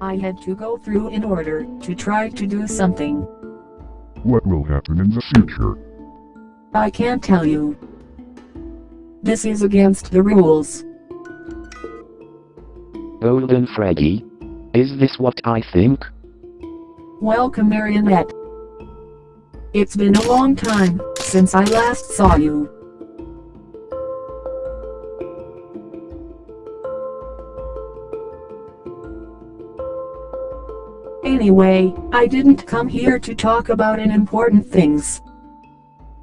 I had to go through in order to try to do something. What will happen in the future? I can't tell you. This is against the rules. Golden Freddy? Is this what I think? Welcome Marionette. It's been a long time since I last saw you. Anyway, I didn't come here to talk about an important things.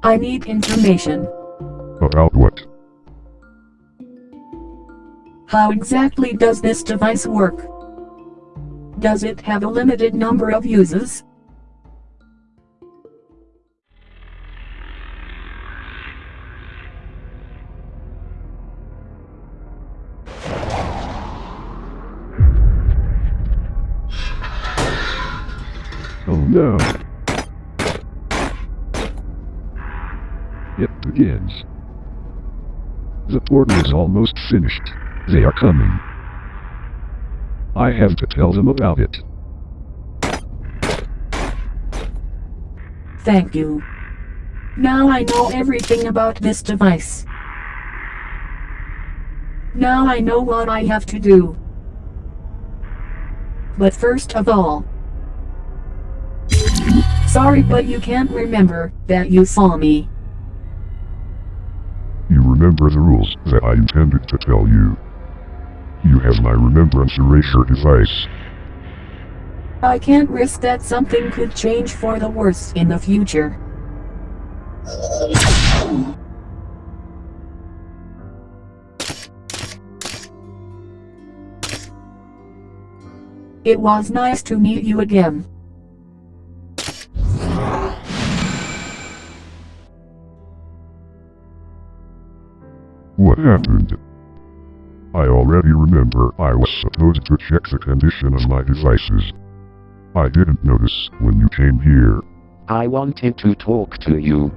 I need information. About what? How exactly does this device work? Does it have a limited number of uses? No. It begins. The portal is almost finished. They are coming. I have to tell them about it. Thank you. Now I know everything about this device. Now I know what I have to do. But first of all, sorry but you can't remember that you saw me. You remember the rules that I intended to tell you. You have my remembrance erasure device. I can't risk that something could change for the worse in the future. It was nice to meet you again. Happened? I already remember I was supposed to check the condition of my devices. I didn't notice when you came here. I wanted to talk to you.